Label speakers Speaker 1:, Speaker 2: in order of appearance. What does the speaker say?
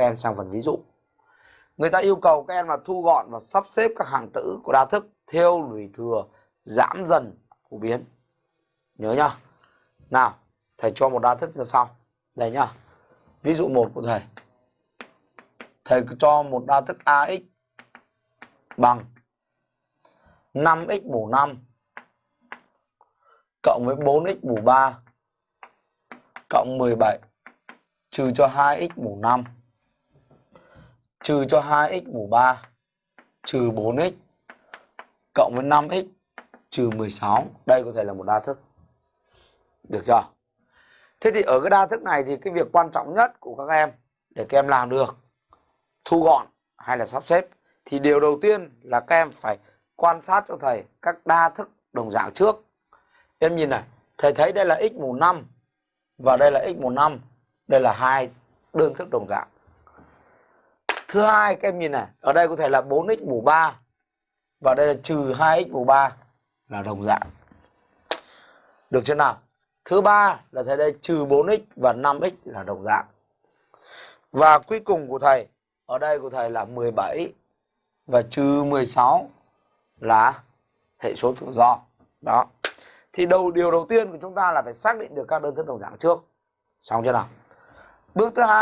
Speaker 1: các em sang phần ví dụ. Người ta yêu cầu các em là thu gọn và sắp xếp các hàng tử của đa thức theo lùi thừa giảm dần phổ biến. Nhớ nhá. Nào, thầy cho một đa thức như sau. Đây nhá. Ví dụ một của thầy. Thầy cho một đa thức AX bằng 5x mũ 5 cộng với 4x mũ 3 cộng 17 trừ cho 2x mũ 5 trừ cho 2x mũ 3 trừ 4x cộng với 5x trừ 16. Đây có thể là một đa thức. Được chưa? Thế thì ở cái đa thức này thì cái việc quan trọng nhất của các em để các em làm được thu gọn hay là sắp xếp thì điều đầu tiên là các em phải quan sát cho thầy các đa thức đồng dạng trước. Em nhìn này, thầy thấy đây là x mũ 5 và đây là x mũ 5, đây là hai đơn thức đồng dạng. Thứ hai các em nhìn này, ở đây có thể là 4x mũ 3 và đây là trừ 2x mũ 3 là đồng dạng. Được chưa nào? Thứ ba là thầy đây trừ 4x và 5x là đồng dạng. Và cuối cùng của thầy, ở đây của thầy là 17 và trừ 16 là hệ số tự do. Đó. Thì đầu điều đầu tiên của chúng ta là phải xác định được các đơn thức đồng dạng trước. Xong chưa nào? Bước thứ hai